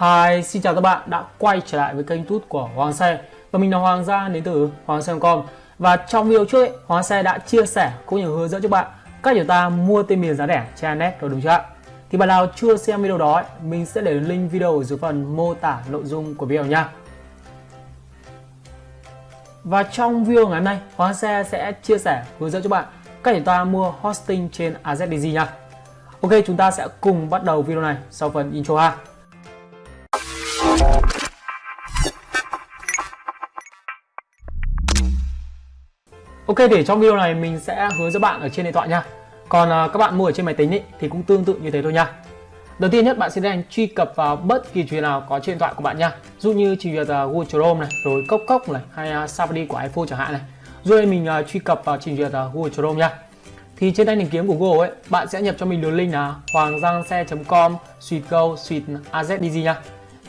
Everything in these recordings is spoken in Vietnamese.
Hi, xin chào các bạn đã quay trở lại với kênh YouTube của Hoàng Xe. Và mình là Hoàng Gia đến từ Hoàng Xe.com Và trong video trước ấy, Hoàng Xe đã chia sẻ cũng như hướng dẫn cho bạn cách chúng ta mua tên miền giá rẻ trên net rồi đúng chưa ạ? Thì bạn nào chưa xem video đó ấy, mình sẽ để link video ở dưới phần mô tả nội dung của video nha. Và trong video ngày hôm nay Hoàng Xe sẽ chia sẻ hướng dẫn cho bạn cách chúng ta mua hosting trên AZDG nha. Ok chúng ta sẽ cùng bắt đầu video này sau phần intro ha. Ok để trong video này mình sẽ hướng dẫn bạn ở trên điện thoại nha. Còn à, các bạn mua ở trên máy tính ý, thì cũng tương tự như thế thôi nha. Đầu tiên nhất bạn sẽ tiến truy cập vào bất kỳ chuyện nào có trên điện thoại của bạn nha. Dụ như chỉ việc uh, Google Chrome này, rồi Cốc Cốc này, hay uh, Safari của iPhone chẳng hạn này. Rồi mình uh, truy cập vào trình duyệt uh, Google Chrome nha. Thì trên tay tìm kiếm của Google ấy, bạn sẽ nhập cho mình đường link là hoanggiangxe.com suite go suite AZDG nha.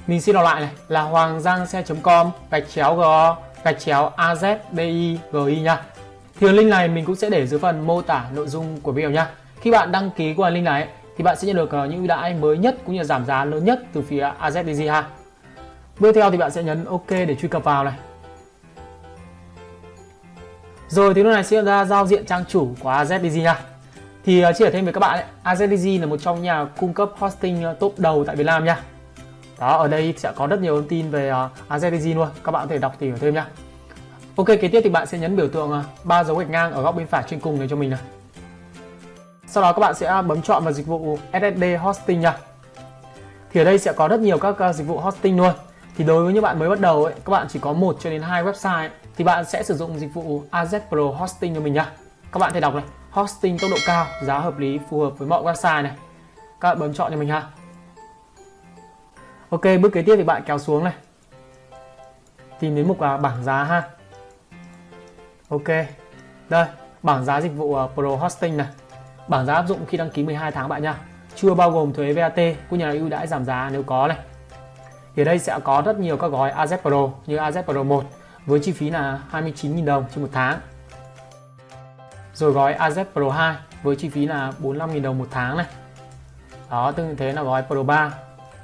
Mình xin đọc lại này là hoanggiangxe.com gạch chéo g gạch chéo AZDIGI nha. Thì đường link này mình cũng sẽ để dưới phần mô tả nội dung của video nha. Khi bạn đăng ký qua link này thì bạn sẽ nhận được ờ, những ưu đãi mới nhất cũng như giảm giá lớn nhất từ phía AZDG ha. Bước theo thì bạn sẽ nhấn OK để truy cập vào này. Rồi thì lúc này sẽ ra giao diện trang chủ của AZDG nha. Thì uh, chia sẻ thêm với các bạn ấy, AZDG là một trong nhà cung cấp hosting ờ, top đầu tại Việt Nam nha. Đó, ở đây sẽ có rất nhiều thông tin về uh, AZDG luôn, các bạn có thể đọc tìm hiểu thêm nha. Ok, kế tiếp thì bạn sẽ nhấn biểu tượng à, ba dấu gạch ngang ở góc bên phải trên cùng này cho mình này. Sau đó các bạn sẽ bấm chọn vào dịch vụ SSD hosting nha. Thì ở đây sẽ có rất nhiều các à, dịch vụ hosting luôn. Thì đối với những bạn mới bắt đầu ấy, các bạn chỉ có một cho đến hai website ấy, thì bạn sẽ sử dụng dịch vụ AZ Pro Hosting cho mình nhá. Các bạn thể đọc này, hosting tốc độ cao, giá hợp lý, phù hợp với mọi website này. Các bạn bấm chọn cho mình ha. Ok, bước kế tiếp thì bạn kéo xuống này. Tìm đến mục à, bảng giá ha. Ok. Đây, bảng giá dịch vụ ờ, Pro Hosting này. Bảng giá áp dụng khi đăng ký 12 tháng bạn nha. Chưa bao gồm thuế VAT cũng nhà ưu đãi giảm giá nếu có này. Thì ở đây sẽ có rất nhiều các gói AZ Pro như AZ Pro 1 với chi phí là 29.000 đồng trên một tháng. Rồi gói AZ Pro 2 với chi phí là 45.000 đồng một tháng này. Đó, tương tự thế là gói Pro 3,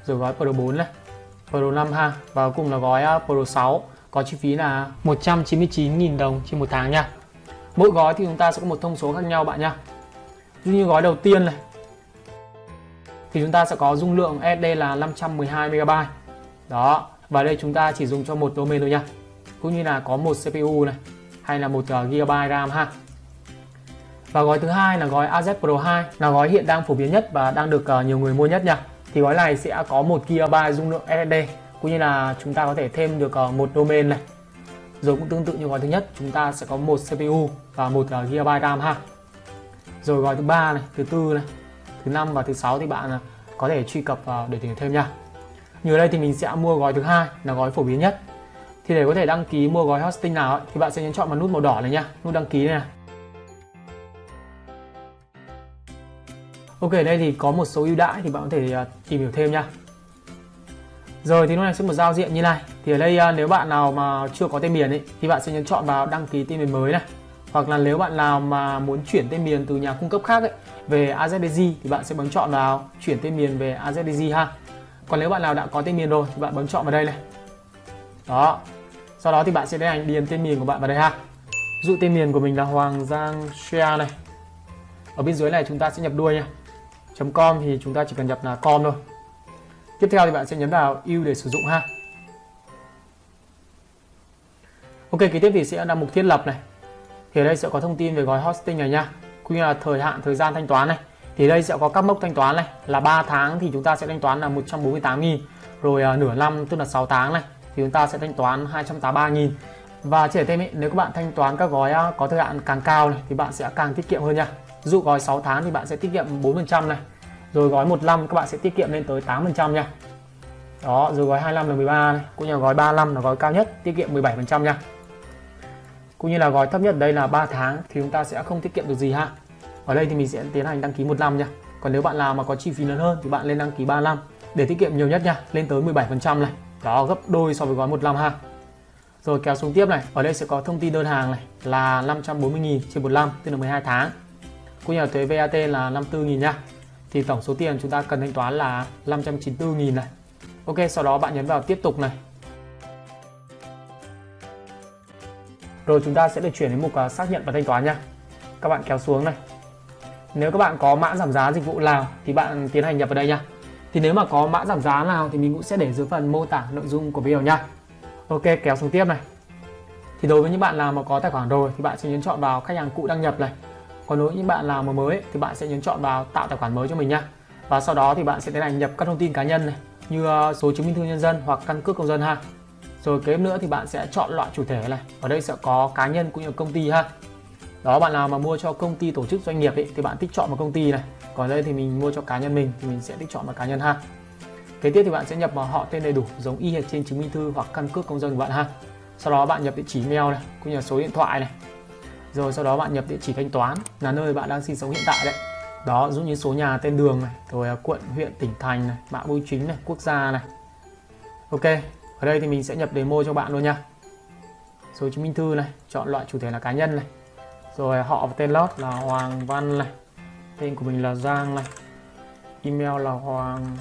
rồi gói Pro 4 này, Pro 5 ha và cùng là gói ờ, Pro 6 có chi phí là 199.000 đồng trên một tháng nha. Mỗi gói thì chúng ta sẽ có một thông số khác nhau bạn nha. Như gói đầu tiên này thì chúng ta sẽ có dung lượng SD là 512 MB. Đó, và đây chúng ta chỉ dùng cho một domain thôi nha cũng như là có một CPU này hay là một ờ, GB RAM ha và gói thứ hai là gói AZ Pro 2 là gói hiện đang phổ biến nhất và đang được ờ, nhiều người mua nhất nha thì gói này sẽ có một GB dung lượng SSD cũng như là chúng ta có thể thêm được ờ, một domain này. Rồi cũng tương tự như gói thứ nhất chúng ta sẽ có một CPU và một ờ, GB RAM ha. Rồi gói thứ ba này thứ tư này thứ năm và thứ sáu thì bạn ờ, có thể truy cập vào để tìm thêm nha. Như ở đây thì mình sẽ mua gói thứ hai là gói phổ biến nhất. Thì để có thể đăng ký mua gói hosting nào ấy, thì bạn sẽ nhấn chọn vào nút màu đỏ này nha nút đăng ký này, Ok đây thì có một số ưu đãi thì bạn có thể tìm hiểu thêm nha rồi thì lúc này sẽ một giao diện như này. Thì ở đây à, nếu bạn nào mà chưa có tên miền ấy thì bạn sẽ nhấn chọn vào đăng ký tên miền mới này. Hoặc là nếu bạn nào mà muốn chuyển tên miền từ nhà cung cấp khác ấy, về AZDG thì bạn sẽ bấm chọn vào chuyển tên miền về AZDG ha. Còn nếu bạn nào đã có tên miền rồi thì bạn bấm chọn vào đây này. Đó. Sau đó thì bạn sẽ tiến hành điền tên miền của bạn vào đây ha. Dụ tên miền của mình là Hoàng Giang Share này. Ở bên dưới này chúng ta sẽ nhập đuôi nha .com thì chúng ta chỉ cần nhập là com thôi tiếp theo thì bạn sẽ nhấn vào ưu để sử dụng ha. Ok kế tiếp thì sẽ là mục thiết lập này. Thì ở đây sẽ có thông tin về gói hosting này nha. Cũng như là thời hạn thời gian thanh toán này. Thì đây sẽ có các mốc thanh toán này. Là 3 tháng thì chúng ta sẽ thanh toán là 148.000 rồi uh, nửa năm tức là 6 tháng này thì chúng ta sẽ thanh toán 283.000 và chỉ thêm ý, nếu các bạn thanh toán các gói à, có thời hạn càng cao này thì bạn sẽ càng tiết kiệm hơn nha. Dụ gói 6 tháng thì bạn sẽ tiết kiệm 4% này rồi gói 15 các bạn sẽ tiết kiệm lên tới 8% nha. Đó, rồi gói 25 là 13 này. Cũng như là gói 35 là gói cao nhất, tiết kiệm 17% nha. Cũng như là gói thấp nhất đây là 3 tháng, thì chúng ta sẽ không tiết kiệm được gì ha. Ở đây thì mình sẽ tiến hành đăng ký một năm nha. Còn nếu bạn nào mà có chi phí lớn hơn thì bạn lên đăng ký 35 để tiết kiệm nhiều nhất nha, lên tới 17% này. Đó, gấp đôi so với gói 15 ha. Rồi kéo xuống tiếp này, ở đây sẽ có thông tin đơn hàng này là 540.000 trên một năm, tức là 12 tháng. Cũng như là thuế VAT là 54.000 nha thì tổng số tiền chúng ta cần thanh toán là 594.000 này. Ok, sau đó bạn nhấn vào tiếp tục này. Rồi chúng ta sẽ được chuyển đến mục à, xác nhận và thanh toán nha. Các bạn kéo xuống này. Nếu các bạn có mã giảm giá dịch vụ nào thì bạn tiến hành nhập vào đây nha. Thì nếu mà có mã giảm giá nào thì mình cũng sẽ để dưới phần mô tả nội dung của video nha. Ok, kéo xuống tiếp này. Thì đối với những bạn nào mà có tài khoản rồi thì bạn sẽ nhấn chọn vào khách hàng cũ đăng nhập này còn đối với những bạn nào mà mới thì bạn sẽ nhấn chọn vào tạo tài khoản mới cho mình nha. Và sau đó thì bạn sẽ tiến hành nhập các thông tin cá nhân này như ờ, số chứng minh thư nhân dân hoặc căn cước công dân ha. Rồi kế nữa thì bạn sẽ chọn loại chủ thể này ở đây sẽ có cá nhân cũng như công ty ha. Đó bạn nào mà mua cho công ty tổ chức doanh nghiệp ấy, thì bạn tích chọn vào công ty này. Còn đây thì mình mua cho cá nhân mình thì mình sẽ tích chọn vào cá nhân ha. Kế tiếp thì bạn sẽ nhập vào họ tên đầy đủ giống y hệt trên chứng minh thư hoặc căn cước công dân của bạn ha. Sau đó bạn nhập địa chỉ mail này cũng như là số điện thoại này rồi sau đó bạn nhập địa chỉ thanh toán, là nơi bạn đang sinh sống hiện tại đấy. Đó dụ như số nhà tên đường này, rồi à, quận, huyện, tỉnh thành này mã bưu chính này, quốc gia này. Ok, ở đây thì mình sẽ nhập demo cho bạn luôn nha. Số chứng minh thư này, chọn loại chủ thể là cá nhân này. Rồi à, họ và tên lót là Hoàng Văn này, tên của mình là Giang này. Email là hoàng,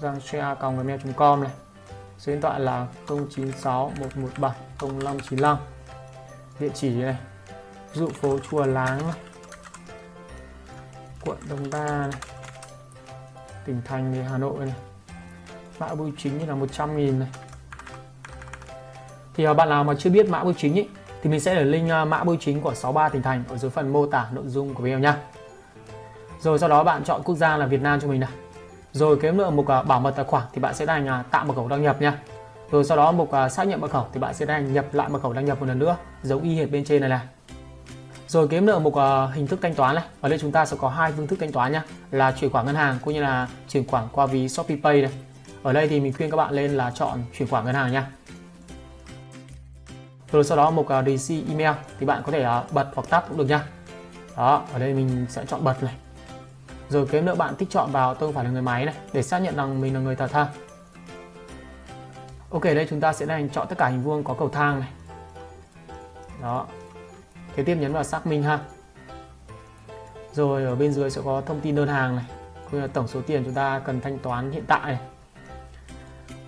giang gmail.com này. Số điện thoại là 096 117 0595 địa chỉ này ví dụ phố Chùa Láng này. quận Đông Đa này. tỉnh thành thì Hà Nội này mã bưu chính như là 100 nghìn này thì à, bạn nào mà chưa biết mã bưu chính ý, thì mình sẽ để link à, mã bưu chính của 63 tỉnh thành ở dưới phần mô tả nội dung của video nha rồi sau đó bạn chọn quốc gia là Việt Nam cho mình này rồi cái lượng mục à, bảo mật tài khoản thì bạn sẽ đánh tạo mật khẩu đăng nhập nha rồi sau đó mục xác nhận mật khẩu thì bạn sẽ đánh nhập lại mật khẩu đăng nhập một lần nữa giống y hệt bên trên này này rồi kiếm được một hình thức thanh toán này ở đây chúng ta sẽ có hai phương thức thanh toán nhá là chuyển khoản ngân hàng cũng như là chuyển khoản qua ví Shopee Pay này ở đây thì mình khuyên các bạn lên là chọn chuyển khoản ngân hàng nha. Rồi sau đó mục à, uh, receive email thì bạn có thể uh, bật hoặc tắt cũng được nha. Đó ở đây mình sẽ chọn bật này. Rồi kiếm nữa bạn tích chọn vào tôi không phải là người máy này để xác nhận rằng mình là người thật ha. Ok đây chúng ta sẽ đang chọn tất cả hình vuông có cầu thang này. Đó kế tiếp nhấn vào xác minh ha rồi ở bên dưới sẽ có thông tin đơn hàng này, cũng là tổng số tiền chúng ta cần thanh toán hiện tại này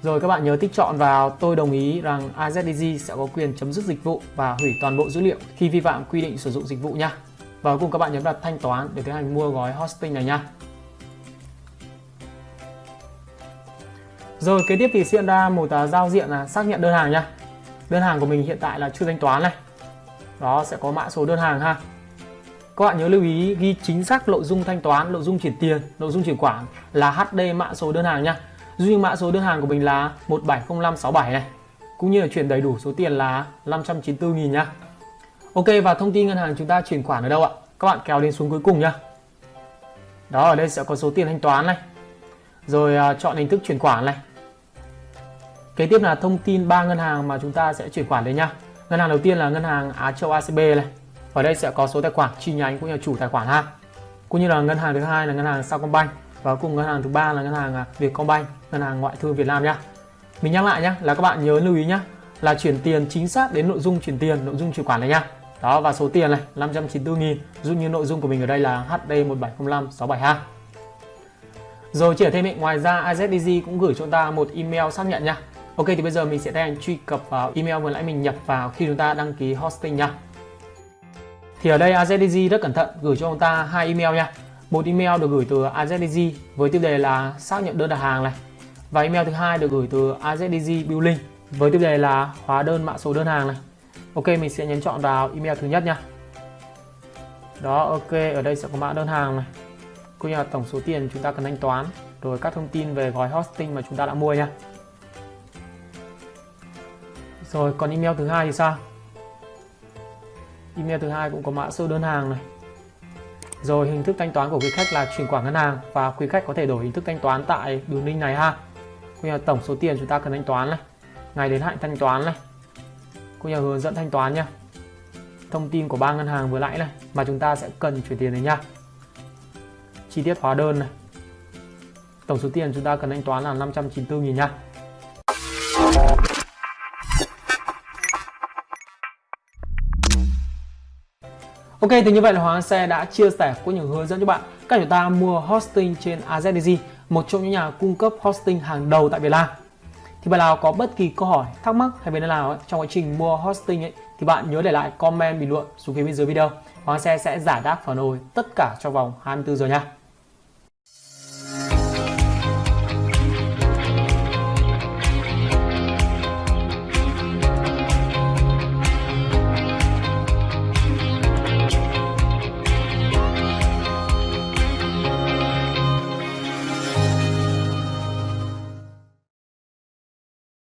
rồi các bạn nhớ tích chọn vào, tôi đồng ý rằng AZDG sẽ có quyền chấm dứt dịch vụ và hủy toàn bộ dữ liệu khi vi phạm quy định sử dụng dịch vụ nha. Và cuối cùng các bạn nhấn vào thanh toán để tiến hành mua gói hosting này nha. Rồi kế tiếp thì hiện ra một à, giao diện là xác nhận đơn hàng nha. Đơn hàng của mình hiện tại là chưa thanh toán này. Đó sẽ có mã số đơn hàng ha. Các bạn nhớ lưu ý ghi chính xác nội dung thanh toán, nội dung chuyển tiền, nội dung chuyển khoản là HD mã số đơn hàng nha. Duy mã số đơn hàng của mình là 170567 này. Cũng như là chuyển đầy đủ số tiền là 594.000 nhá Ok và thông tin ngân hàng chúng ta chuyển khoản ở đâu ạ? Các bạn kéo đến xuống cuối cùng nhá đó ở đây sẽ có số tiền thanh toán này. Rồi uh, chọn hình thức chuyển khoản này. Kế tiếp là thông tin ba ngân hàng mà chúng ta sẽ chuyển khoản đến nhá ngân hàng đầu tiên là ngân hàng Á Châu ACB này. Ở đây sẽ có số tài khoản chi nhánh cũng như là chủ tài khoản ha. Cũng như là ngân hàng thứ hai là ngân hàng Sacombank và cùng ngân hàng thứ ba là ngân hàng à, Vietcombank ngân hàng ngoại thương Việt Nam nhá mình nhắc lại nhá là các bạn nhớ lưu ý nhá là chuyển tiền chính xác đến nội dung chuyển tiền nội dung chuyển khoản này nhá đó và số tiền này 594 nghìn dụ như nội dung của mình ở đây là HD 1705672 rồi chỉ thêm ý, ngoài ra IZDG cũng gửi cho chúng ta một email xác nhận nha. Ok, thì bây giờ mình sẽ đang truy cập vào email vừa nãy mình nhập vào khi chúng ta đăng ký hosting nha thì ở đây AZDG rất cẩn thận, gửi cho chúng ta hai email nha một email được gửi từ AZDG với tiêu đề là xác nhận đơn đặt hàng này. Và email thứ hai được gửi từ AZDG Billing với tiêu đề là hóa đơn mã số đơn hàng này. Ok, mình sẽ nhấn chọn vào email thứ nhất nha đó, ok, ở đây sẽ có mã đơn hàng này. Cũng như là tổng số tiền chúng ta cần thanh toán, rồi các thông tin về gói hosting mà chúng ta đã mua nha rồi còn email thứ hai thì sao email thứ hai cũng có mã số đơn hàng này rồi hình thức thanh toán của quý khách là chuyển khoản ngân hàng và quý khách có thể đổi hình thức thanh toán tại đường link này ha. Cũng như tổng số tiền chúng ta cần thanh toán này, ngày đến hạn thanh toán này. Cũng như hướng dẫn thanh toán nha. Thông tin của ba ngân hàng vừa nãy này mà chúng ta sẽ cần chuyển tiền này nha. Chi tiết hóa đơn này. Tổng số tiền chúng ta cần thanh toán là 594 000 nha. Ok thì như vậy là Hoàng Xe đã chia sẻ có những hướng dẫn cho bạn cách chúng ta mua hosting trên AZDG, một trong những nhà cung cấp hosting hàng đầu tại Việt Nam. thì bạn nào có bất kỳ câu hỏi thắc mắc hay vấn đề nào ấy, trong quá trình mua hosting ấy, thì bạn nhớ để lại comment bình luận xuống phía bên dưới video Hoàng Xe sẽ giải đáp phản hồi tất cả trong vòng 24 giờ nha